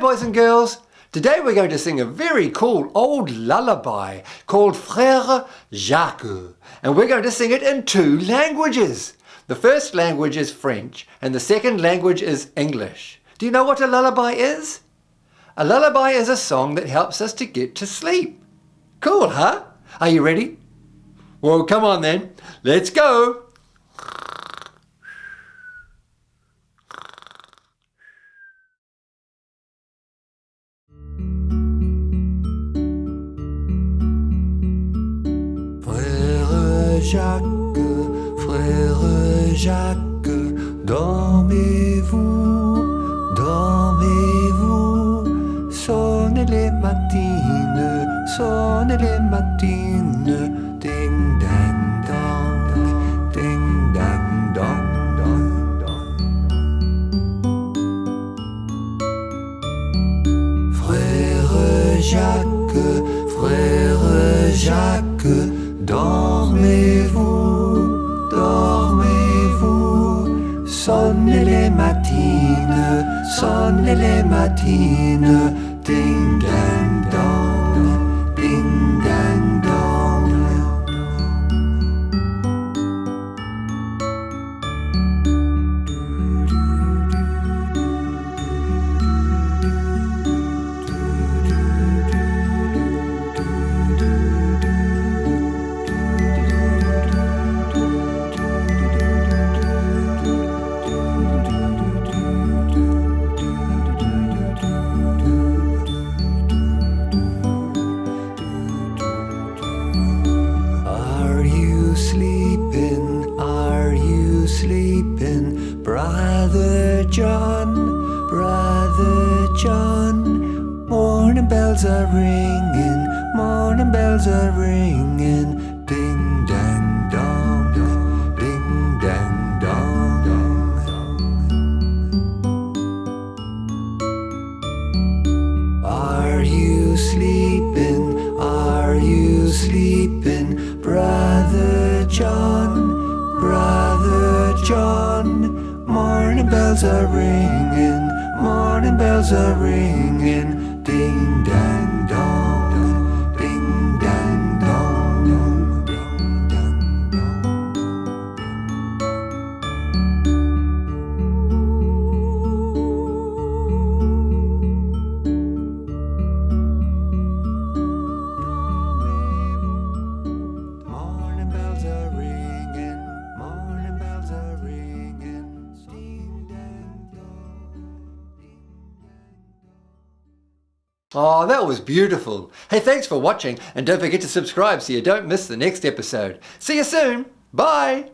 Boys and girls! Today we're going to sing a very cool old lullaby called Frère Jacques and we're going to sing it in two languages. The first language is French and the second language is English. Do you know what a lullaby is? A lullaby is a song that helps us to get to sleep. Cool, huh? Are you ready? Well, come on then. Let's go. Jacques, frère Jacques, dormez-vous, dormez-vous, sonnez les matines, sonnez les matines, ding dang dong, ding dang dong. Frère Jacques, frère Jacques, sonne le mattine, sonne le mattine, Brother John, Brother John. Morning bells are ringing, morning bells are ringing. Ding dang dong, ding dang dong. Are you sleeping? Are you sleeping? Brother John, Brother John. Morning bells are ringing, morning bells are ringing. Ding Oh, that was beautiful. Hey, thanks for watching and don't forget to subscribe so you don't miss the next episode. See you soon. Bye.